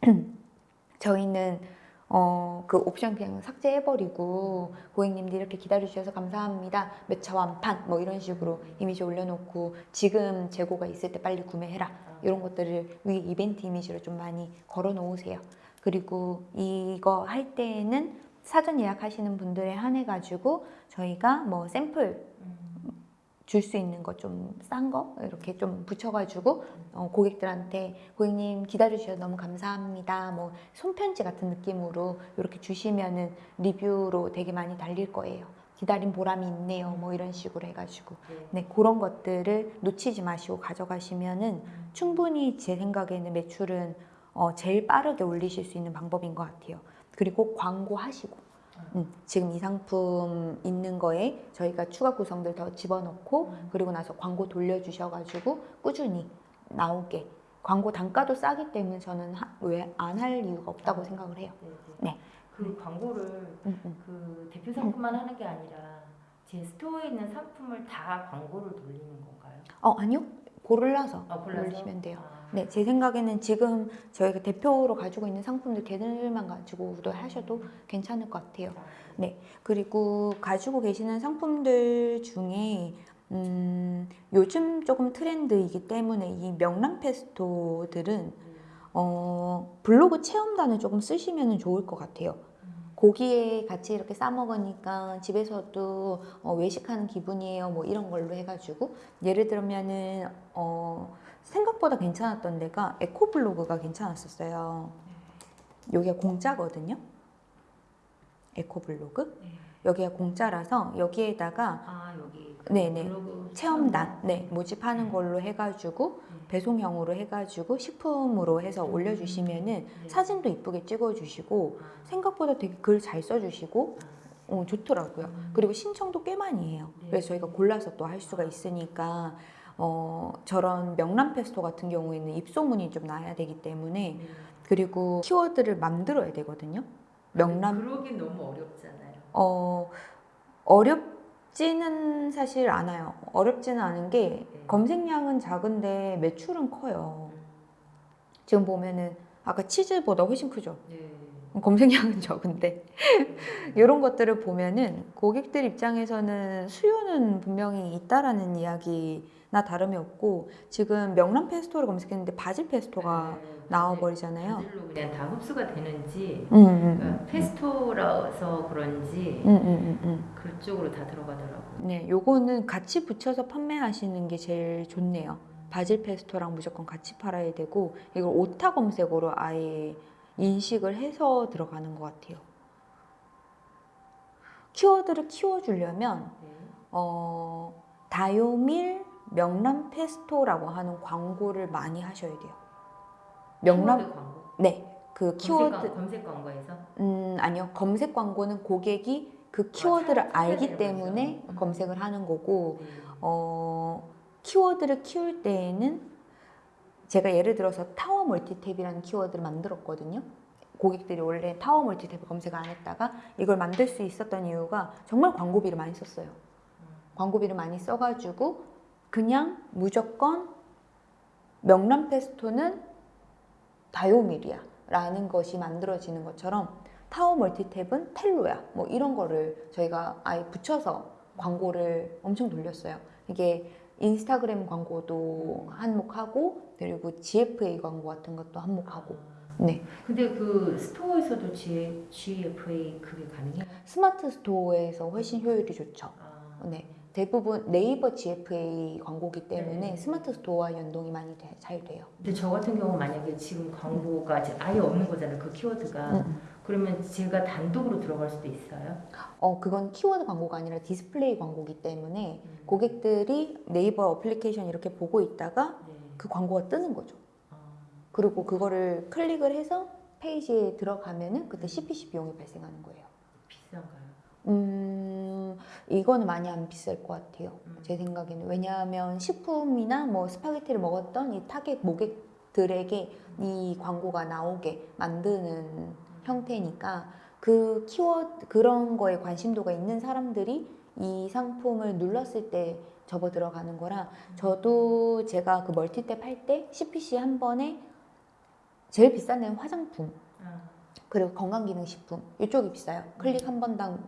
A: 저희는 어, 그 옵션 그냥 삭제해버리고 고객님들 이렇게 기다려주셔서 감사합니다. 몇 차 완판 뭐 이런 식으로 이미지 올려놓고 지금 재고가 있을 때 빨리 구매해라 이런 것들을 위에 이벤트 이미지로 좀 많이 걸어 놓으세요. 그리고 이거 할 때에는 사전 예약하시는 분들에 한해 가지고 저희가 뭐 샘플 줄 수 있는 거좀싼 거 이렇게 좀 붙여가지고 어, 고객들한테 고객님 기다려주셔서 너무 감사합니다. 뭐 손편지 같은 느낌으로 이렇게 주시면은 리뷰로 되게 많이 달릴 거예요. 기다린 보람이 있네요. 뭐 이런 식으로 해가지고 네 그런 것들을 놓치지 마시고 가져가시면은 충분히 제 생각에는 매출은 어, 제일 빠르게 올리실 수 있는 방법인 것 같아요. 그리고 광고 하시고 음, 지금 이 상품 있는 거에 저희가 추가 구성들 더 집어넣고 그리고 나서 광고 돌려주셔가지고 꾸준히 나오게 광고 단가도 싸기 때문에 저는 왜 안 할 이유가 없다고 생각을 해요.
B: 네,
A: 네.
B: 그 광고를
A: 음, 음.
B: 그 대표 상품만 하는 게 아니라 제 스토어에 있는 상품을 다 광고를 돌리는 건가요?
A: 어 아니요 골라서
B: 아, 골라서?
A: 올리시면 돼요.
B: 아.
A: 네, 제 생각에는 지금 저희가 대표로 가지고 있는 상품들 걔들만 가지고도 하셔도 괜찮을 것 같아요. 네, 그리고 가지고 계시는 상품들 중에 음, 요즘 조금 트렌드이기 때문에 이 명란 페스토들은 어, 블로그 체험단을 조금 쓰시면 좋을 것 같아요. 고기에 같이 이렇게 싸 먹으니까 집에서도 어, 외식하는 기분이에요. 뭐 이런 걸로 해가지고 예를 들면은 어, 생각보다 괜찮았던 데가 에코블로그가 괜찮았었어요. 여기가 공짜거든요. 에코블로그
B: 네.
A: 여기가 공짜라서 여기에다가
B: 아 여기 그
A: 네네.
B: 블로그
A: 체험단 네 모집하는 걸로 해가지고 배송형으로 해가지고 식품으로 해서 올려주시면은
B: 네.
A: 사진도 이쁘게 찍어주시고 생각보다 되게 글 잘 써주시고 어, 좋더라고요. 그리고 신청도 꽤 많이 해요.
B: 네.
A: 그래서 저희가 골라서 또 할 수가 있으니까 어, 저런 명란 페스토 같은 경우에는 입소문이 좀 나야 되기 때문에
B: 네.
A: 그리고 키워드를 만들어야 되거든요. 명란
B: 그러긴 너무 어렵잖아요.
A: 어 어렵지는 사실 않아요. 어렵지는 않은 게
B: 네.
A: 검색량은 작은데 매출은 커요. 지금 보면은 아까 치즈보다 훨씬 크죠.
B: 네.
A: 검색량은 적은데 이런 것들을 보면은 고객들 입장에서는 수요는 분명히 있다라는 이야기 나 다름이 없고 지금 명란 페스토를 검색했는데 바질 페스토가
B: 네.
A: 나와버리잖아요.
B: 바질로 그냥 다 흡수가 되는지
A: 음, 음,
B: 그러니까 페스토라서 그런지
A: 음, 음, 음, 음.
B: 그쪽으로 다 들어가더라고요.
A: 네, 요거는 같이 붙여서 판매하시는 게 제일 좋네요. 바질 페스토랑 무조건 같이 팔아야 되고 이걸 오타 검색어로 아예 인식을 해서 들어가는 것 같아요. 키워드를 키워주려면
B: 네.
A: 어, 다요밀 명란 페스토라고 하는 광고를 많이 하셔야 돼요. 명란
B: 광고.
A: 네, 그 키워드
B: 검색, 광고에서
A: 음 아니요 검색 광고는 고객이 그 키워드를
B: 찾- 찾아야
A: 알기 때문에.
B: 음.
A: 검색을 하는 거고
B: 네.
A: 어, 키워드를 키울 때에는 제가 예를 들어서 타워 멀티탭이라는 키워드를 만들었거든요. 고객들이 원래 타워 멀티탭 검색 안 했다가 이걸 만들 수 있었던 이유가 정말 광고비를 많이 썼어요. 광고비를 많이 써가지고 그냥 무조건 명란 페스토는 다요밀이야 라는 것이 만들어지는 것처럼 타워 멀티탭은 텔로야 뭐 이런 거를 저희가 아예 붙여서 광고를 엄청 돌렸어요. 이게 인스타그램 광고도 한몫하고 그리고 GFA 광고 같은 것도 한몫하고 네
B: 근데 그 스토어에서도 G, GFA 그게 가능해요?
A: 스마트 스토어에서 훨씬 효율이 좋죠.
B: 아,
A: 네 대부분 네이버 GFA 광고기 때문에
B: 네.
A: 스마트 스토어와 연동이 많이 돼- 잘 돼요.
B: 근데 저 같은 경우 만약에 지금 광고가 아예 없는 거잖아요. 그 키워드가.
A: 음.
B: 그러면 제가 단독으로 들어갈 수도 있어요.
A: 어 그건 키워드 광고가 아니라 디스플레이 광고기 때문에
B: 음.
A: 고객들이 네이버 어플리케이션 이렇게 보고 있다가
B: 네.
A: 그 광고가 뜨는 거죠.
B: 아,
A: 그리고 그거를 클릭을 해서 페이지에 들어가면은 그때 CPC 비용이 발생하는 거예요.
B: 비싼가요?
A: 음, 이거는 많이 안 비쌀 것 같아요.
B: 음.
A: 제 생각에는. 왜냐하면 식품이나 뭐 스파게티를 먹었던 이 타겟 고객들에게 이 광고가 나오게 만드는 형태니까 그 키워드, 그런 거에 관심도가 있는 사람들이 이 상품을 눌렀을 때 접어 들어가는 거라 저도 제가 그 멀티탭 할 때 CPC 한 번에 제일 비싼 데는 화장품
B: 아,
A: 그리고 건강기능식품 이쪽이 비싸요. 클릭 한 번당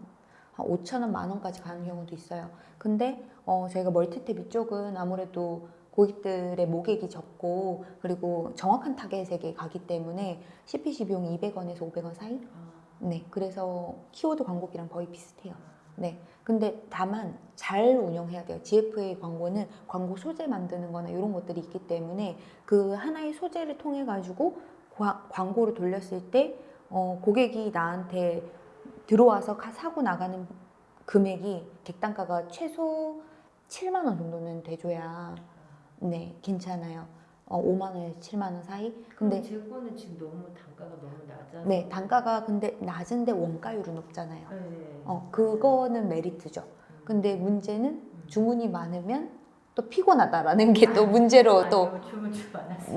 A: 한 5천 원, 만 원까지 가는 경우도 있어요. 근데 어, 저희가 멀티탭 이쪽은 아무래도 고객들의 모객이 적고 그리고 정확한 타겟에게 가기 때문에 CPC 비용 200원에서 500원 사이?
B: 아,
A: 네, 그래서 키워드 광고비랑 거의 비슷해요. 네, 근데 다만 잘 운영해야 돼요. GFA 광고는 광고 소재 만드는 거나 이런 것들이 있기 때문에 그 하나의 소재를 통해 가지고 광고를 돌렸을 때 어, 고객이 나한테 들어와서 가- 사고 나가는 금액이 객단가가 최소 7만 원 정도는 돼줘야 네 괜찮아요. 어, 5만 원에서 7만 원 사이. 근데
B: 제 거는 지금 너무 단가가 너무 낮아서.
A: 네 단가가 근데 낮은데 원가율은 높잖아요.
B: 네.
A: 어 그거는 메리트죠. 근데 문제는 주문이 많으면 또 피곤하다라는 게 또 문제로 또
B: 주문 좀 많았어요.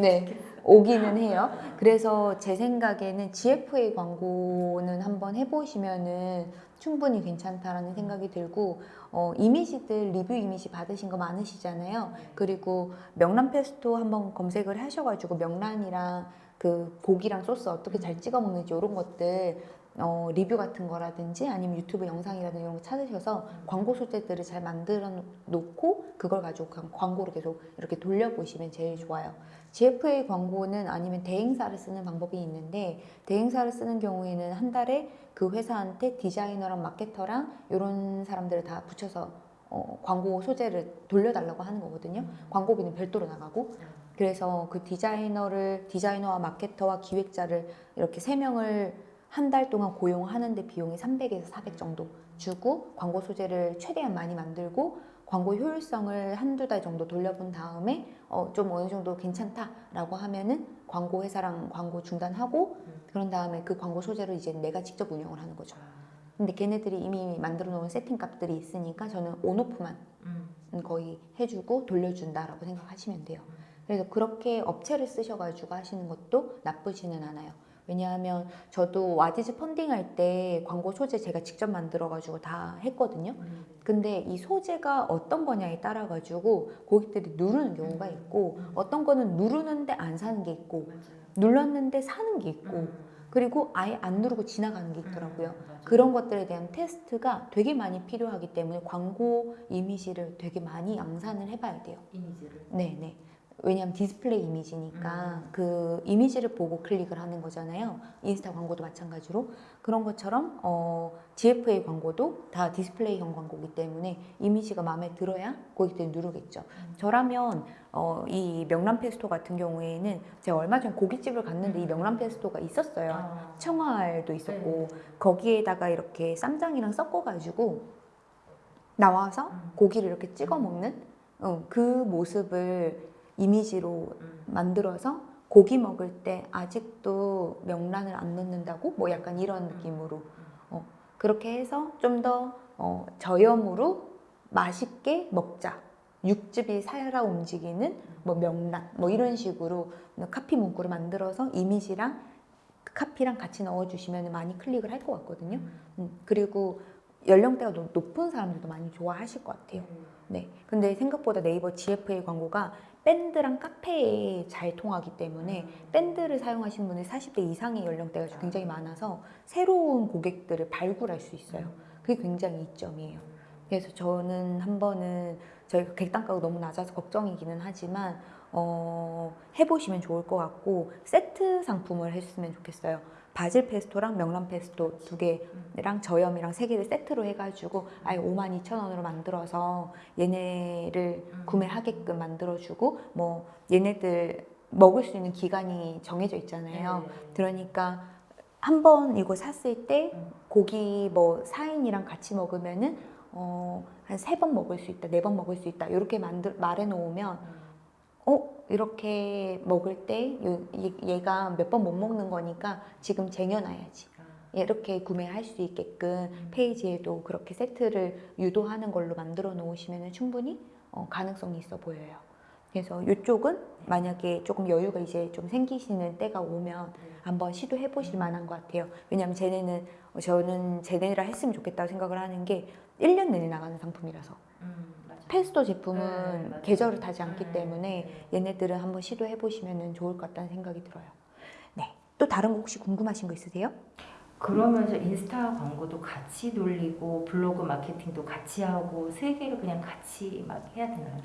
A: 네, 오기는 해요. 그래서 제 생각에는 GFA 광고는 한번 해보시면은 충분히 괜찮다라는 생각이 들고 어, 이미지들 리뷰 이미지 받으신 거 많으시잖아요. 그리고 명란 페스토 한번 검색을 하셔가지고 명란이랑 그 고기랑 소스 어떻게 잘 찍어 먹는지 이런 것들 어, 리뷰 같은 거라든지 아니면 유튜브 영상이라든지 이런 거 찾으셔서 광고 소재들을 잘 만들어 놓고 그걸 가지고 광고로 계속 이렇게 돌려보시면 제일 좋아요. GFA 광고는 아니면 대행사를 쓰는 방법이 있는데 대행사를 쓰는 경우에는 한 달에 그 회사한테 디자이너랑 마케터랑 이런 사람들을 다 붙여서 어, 광고 소재를 돌려달라고 하는 거거든요. 광고비는 별도로 나가고 그래서 그 디자이너를 디자이너와 마케터와 기획자를 이렇게 세 명을 한 달 동안 고용하는데 비용이 300에서 400 정도 주고 광고 소재를 최대한 많이 만들고 광고 효율성을 한두 달 정도 돌려본 다음에 어, 좀 어느 정도 괜찮다라고 하면은 광고 회사랑 광고 중단하고 그런 다음에 그 광고 소재를 이제 내가 직접 운영을 하는 거죠. 근데 걔네들이 이미 만들어 놓은 세팅 값들이 있으니까 저는 온오프만
B: 음.
A: 거의 해주고 돌려준다라고 생각하시면 돼요. 그래서 그렇게 업체를 쓰셔가지고 하시는 것도 나쁘지는 않아요. 왜냐하면 저도 와디즈 펀딩 할 때 광고 소재 제가 직접 만들어 가지고 다 했거든요.
B: 음.
A: 근데 이 소재가 어떤 거냐에 따라 가지고 고객들이 누르는 경우가 있고 어떤 거는 누르는데 안 사는 게 있고. 눌렀는데 사는 게 있고
B: 음.
A: 그리고 아예 안 누르고 지나가는 게 있더라고요.
B: 음.
A: 그런 것들에 대한 테스트가 되게 많이 필요하기 때문에 광고 이미지를 되게 많이 양산을 해봐야 돼요.
B: 이미지를.
A: 네, 네. 왜냐하면 디스플레이 이미지니까 그 이미지를 보고 클릭을 하는 거잖아요. 인스타 광고도 마찬가지로 그런 것처럼 어, GFA 광고도 다 디스플레이형 광고이기 때문에 이미지가 마음에 들어야 고객들이 누르겠죠. 저라면 어, 이 명란 페스토 같은 경우에는 제가 얼마 전에 고깃집을 갔는데 이 명란 페스토가 있었어요.
B: 아.
A: 청알도 있었고
B: 네.
A: 거기에다가 이렇게 쌈장이랑 섞어가지고 나와서
B: 음.
A: 고기를 이렇게 찍어 먹는 어, 그 모습을 이미지로
B: 음.
A: 만들어서 고기 먹을 때 아직도 명란을 안 넣는다고 뭐 약간 이런 느낌으로 어, 그렇게 해서 좀더 어, 저염으로 맛있게 먹자 육즙이 살아 움직이는 뭐 명란 뭐 이런 식으로 카피 문구를 만들어서 이미지랑 그 카피랑 같이 넣어주시면 많이 클릭을 할 것 같거든요. 음, 그리고 연령대가 높- 높은 사람들도 많이 좋아하실 것 같아요. 네. 근데 생각보다 네이버 GFA 광고가 밴드랑 카페에 잘 통하기 때문에 밴드를 사용하시는 분이 40대 이상의 연령대가 굉장히 많아서 새로운 고객들을 발굴할 수 있어요. 그게 굉장히 이점이에요. 그래서 저는 한 번은 저희가 객단가가 너무 낮아서 걱정이기는 하지만 어, 해보시면 좋을 것 같고 세트 상품을 했으면 좋겠어요. 바질 페스토랑 명란 페스토 두 개랑 저염이랑 세 개를 세트로 해가지고 아예 5만 2천 원으로 만들어서 얘네를 구매하게끔 만들어주고 뭐 얘네들 먹을 수 있는 기간이 정해져 있잖아요. 그러니까 한 번 이거 샀을 때
B: 음.
A: 고기 뭐 4인이랑 같이 먹으면은 어, 한 세 번 먹을 수 있다, 네 번 먹을 수 있다 이렇게 만들 말해 놓으면 어? 이렇게 먹을 때 얘- 얘가 몇 번 못 먹는 거니까 지금 쟁여놔야지. 이렇게 구매할 수 있게끔 페이지에도 그렇게 세트를 유도하는 걸로 만들어 놓으시면 충분히 어, 가능성이 있어 보여요. 그래서 이쪽은 만약에 조금 여유가 이제 좀 생기시는 때가 오면 한번 시도해 보실 만한 것 같아요. 왜냐하면 쟤네는 어, 저는 쟤네라 했으면 좋겠다고 생각을 하는 게 1년 내내 나가는 상품이라서 페스토 제품은
B: 네.
A: 계절을 타지 않기
B: 네,
A: 때문에
B: 네.
A: 얘네들은 한번 시도해 보시면 좋을 것 같다는 생각이 들어요. 네. 또 다른 거 혹시 궁금하신 거 있으세요?
B: 그러면서 인스타 광고도 같이 돌리고 블로그 마케팅도 같이 하고 세 개를 그냥 같이 막 해야 되나요?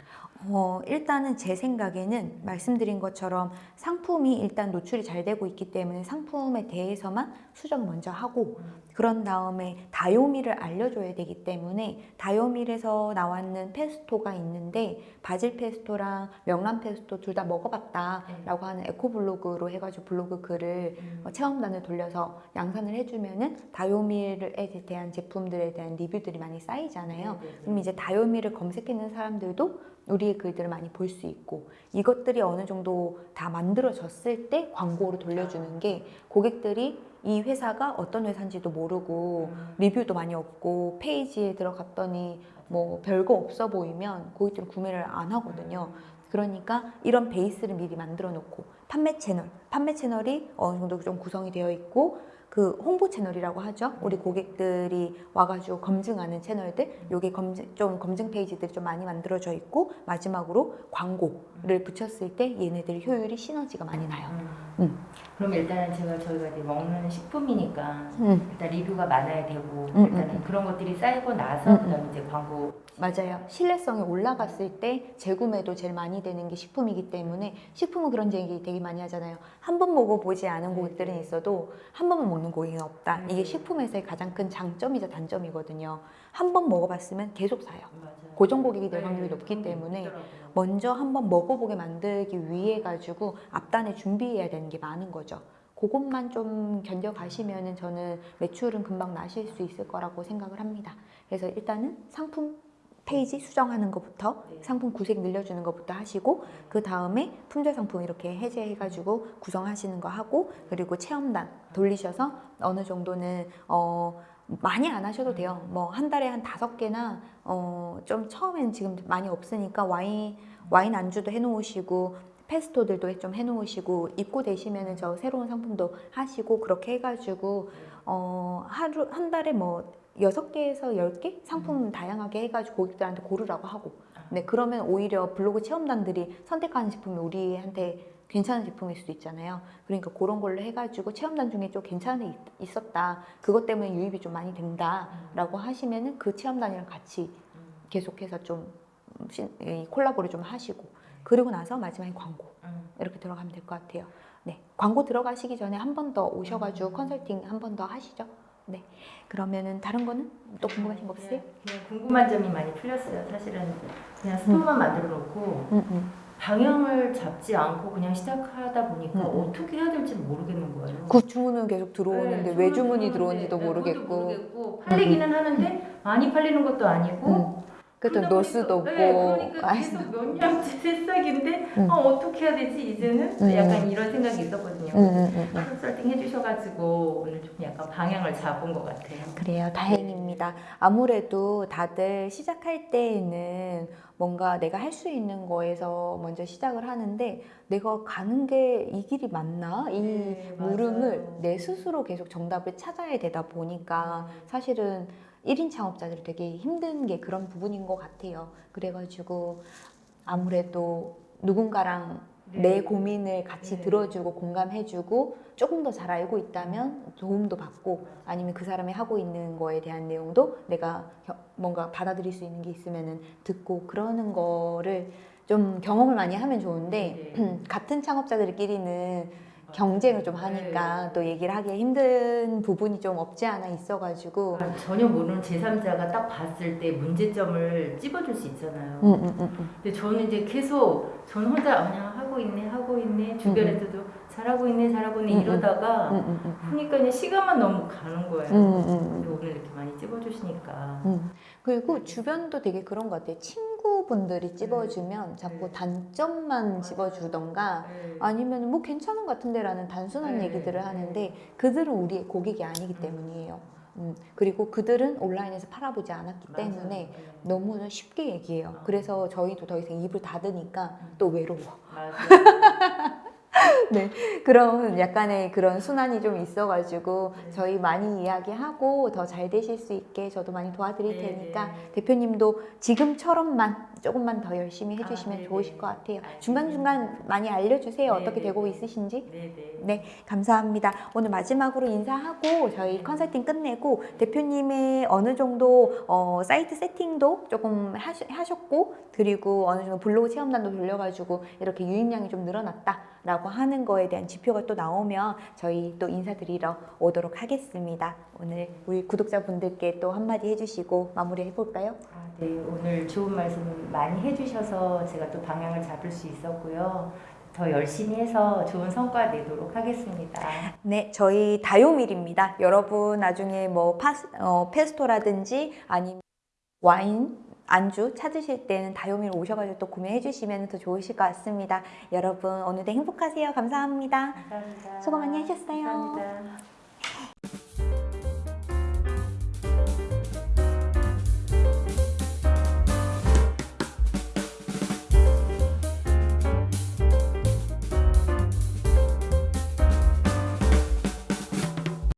A: 어, 일단은 제 생각에는 말씀드린 것처럼 상품이 일단 노출이 잘 되고 있기 때문에 상품에 대해서만 수정을 먼저 하고 그런 다음에 다요미를 알려줘야 되기 때문에 다요밀에서 나왔는 페스토가 있는데 바질 페스토랑 명란 페스토 둘 다 먹어봤다 라고 하는 에코 블로그로 해가지고 블로그 글을 어, 체험단을 돌려서 양산을 해주면은 다요밀에 대한 제품들에 대한 리뷰들이 많이 쌓이잖아요.
B: 네, 네,
A: 그럼 이제 다요미를 검색했는 사람들도 우리의 글들을 많이 볼 수 있고 이것들이 어느 정도 다 만들어졌을 때 광고로 돌려주는 게 고객들이 이 회사가 어떤 회사인지도 모르고
B: 음.
A: 리뷰도 많이 없고 페이지에 들어갔더니 뭐 별거 없어 보이면 고객들은 구매를 안 하거든요. 그러니까 이런 베이스를 미리 만들어 놓고 판매 채널, 판매 채널이 어느 정도 좀 구성이 되어 있고 그 홍보 채널이라고 하죠. 우리 고객들이 와가지고 검증하는 채널들, 요게 검증 좀 검증 페이지들이 좀 많이 만들어져 있고 마지막으로 광고를 붙였을 때 얘네들 효율이 시너지가 많이 나요.
B: 음.
A: 음.
B: 그럼 일단은 제가 저희가 이제 먹는 식품이니까
A: 음,
B: 일단 리뷰가 많아야 되고
A: 음,
B: 일단은
A: 음.
B: 그런 것들이 쌓이고 나서
A: 음,
B: 그다음에 이제 광고
A: 맞아요. 신뢰성이 올라갔을 때 재구매도 제일 많이 되는 게 식품이기 때문에 식품은 그런 얘기 되게 많이 하잖아요. 한 번 먹어보지 않은 고객들은 있어도 한 번만 먹는 고객은 없다. 이게
B: 음.
A: 식품에서의 가장 큰 장점이자 단점이거든요. 한 번 먹어봤으면 계속 사요.
B: 맞아요.
A: 고정 고객이 될
B: 네,
A: 확률이 높기 때문에
B: 있더라고요.
A: 먼저 한 번 먹어보게 만들기 위해 가지고 앞단에 준비해야 되는 게 많은 거죠. 그것만 좀 견뎌가시면은 저는 매출은 금방 나실 수 있을 거라고 생각을 합니다. 그래서 일단은 상품 페이지 수정하는 것부터
B: 네.
A: 상품 구색 늘려주는 것부터 하시고 그 다음에 품절 상품 이렇게 해제해가지고 구성하시는 거 하고 그리고 체험단 돌리셔서 어느 정도는 어 많이 안 하셔도 돼요. 뭐 한 달에 한 다섯 개나 어 좀 처음엔 지금 많이 없으니까 와인 와인 안주도 해놓으시고 페스토들도 좀 해놓으시고 입고 되시면은 저 새로운 상품도 하시고 그렇게 해가지고 어 하루 한 달에 뭐 여섯 개에서 열 개 상품 다양하게 해가지고 고객들한테 고르라고 하고 네 그러면 오히려 블로그 체험단들이 선택하는 제품이 우리한테 괜찮은 제품일 수도 있잖아요. 그러니까 그런 걸로 해가지고 체험단 중에 좀 괜찮은 게 있- 있었다. 그것 때문에 유입이 좀 많이 된다 라고 하시면은 그 체험단이랑 같이 계속해서 좀 콜라보를 좀 하시고 그리고 나서 마지막에 광고
B: 음.
A: 이렇게 들어가면 될 것 같아요. 네, 광고 들어가시기 전에 한 번 더 오셔가지고 컨설팅 한 번 더 하시죠. 네, 그러면은 다른 거는 또 궁금하신 거 없으세요?
B: 그냥, 궁금한 점이 많이 풀렸어요. 사실은 그냥 스토어만 만들어 놓고
A: 음, 음.
B: 방향을 잡지 않고 그냥 시작하다 보니까
A: 음, 음.
B: 어떻게 해야 될지 모르겠는 거예요.
A: 그 주문은 계속 들어오는데
B: 네,
A: 왜 주문이 들어오는지도
B: 네,
A: 모르겠고
B: 모르겠고 팔리기는 하는데 많이 팔리는 것도 아니고
A: 음. 수도
B: 보니까-
A: 없고
B: 네, 그러니까
A: 아이,
B: 계속 몇 년째 새싹인데
A: 음.
B: 어, 어떻게 해야 되지 이제는
A: 음.
B: 약간 이런 생각이 있었거든요.
A: 음, 음, 음, 음.
B: 해주셔가지고 오늘 좀 약간 방향을 잡은 것 같아요.
A: 그래요 다행입니다 아무래도 다들 시작할 때에는 뭔가 내가 할 수 있는 거에서 먼저 시작을 하는데 내가 가는 게 이 길이 맞나 이
B: 네,
A: 물음을
B: 맞아요.
A: 내 스스로 계속 정답을 찾아야 되다 보니까 사실은 1인 창업자들이 되게 힘든 게 그런 부분인 것 같아요. 그래가지고 아무래도 누군가랑
B: 네.
A: 내 고민을 같이
B: 네.
A: 들어주고 공감해주고 조금 더 잘 알고 있다면 도움도 받고 아니면 그 사람이 하고 있는 거에 대한 내용도 내가 겨- 뭔가 받아들일 수 있는 게 있으면은 듣고 그러는 거를 좀 경험을 많이 하면 좋은데
B: 네.
A: 같은 창업자들끼리는 경쟁을 좀 하니까 또 얘기를 하기 힘든 부분이 좀 없지 않아 있어가지고
B: 아, 전혀 모르는 제3자가 딱 봤을 때 문제점을 찝어줄 수 있잖아요.
A: 음, 음, 음, 음.
B: 근데 저는 이제 계속 저는 혼자 그냥 하고 있네 하고 있네 주변에서도 잘하고 있네 잘하고 있네
A: 음, 음.
B: 이러다가
A: 음.
B: 보니까 그냥 시간만 너무 가는 거예요. 오늘 이렇게 많이 찝어주시니까
A: 음. 그리고 주변도 되게 그런 것 같아요. 친구분들이 찝어주면 자꾸
B: 네.
A: 단점만 찝어주던가
B: 네.
A: 아니면 뭐 괜찮은 것 같은데 라는 단순한
B: 네.
A: 얘기들을 하는데 그들은 우리의 고객이 아니기 때문이에요. 음. 그리고 그들은 온라인에서 팔아보지 않았기
B: 맞아요.
A: 때문에
B: 네.
A: 너무 쉽게 얘기해요. 그래서 저희도 더 이상 입을 닫으니까 또 외로워.
B: 맞아요.
A: 그런 약간의 그런 순환이 좀 있어가지고
B: 네.
A: 저희 많이 이야기하고 더 잘 되실 수 있게 저도 많이 도와드릴
B: 네,
A: 테니까
B: 네.
A: 대표님도 지금처럼만 조금만 더 열심히 해주시면
B: 아, 네,
A: 좋으실
B: 네.
A: 것 같아요.
B: 알겠습니다.
A: 중간중간 많이 알려주세요.
B: 네,
A: 어떻게
B: 네,
A: 되고
B: 네.
A: 있으신지.
B: 네네.
A: 네, 감사합니다. 오늘 마지막으로 인사하고 저희 컨설팅 끝내고 대표님의 어느 정도 어, 사이트 세팅도 조금 하시, 하셨고 그리고 어느 정도 블로그 체험단도 돌려가지고 이렇게 유입량이 좀 늘어났다라고 하는 거에 대한 지표가 또 나오면 저희 또 인사드리러 오도록 하겠습니다. 오늘 우리 구독자분들께 또 한마디 해주시고 마무리 해볼까요?
B: 아, 네, 오늘 좋은 말씀 많이 해주셔서 제가 또 방향을 잡을 수 있었고요. 더 열심히 해서 좋은 성과 내도록 하겠습니다.
A: 네, 저희 다요밀입니다. 여러분 나중에 뭐 파스, 어, 페스토라든지 아니면 와인 안주 찾으실 때는 다요밀 오셔가지고 또 구매해 주시면 더 좋으실 것 같습니다. 여러분 오늘도 행복하세요. 감사합니다.
B: 감사합니다.
A: 수고 많이 하셨어요.
B: 감사합니다.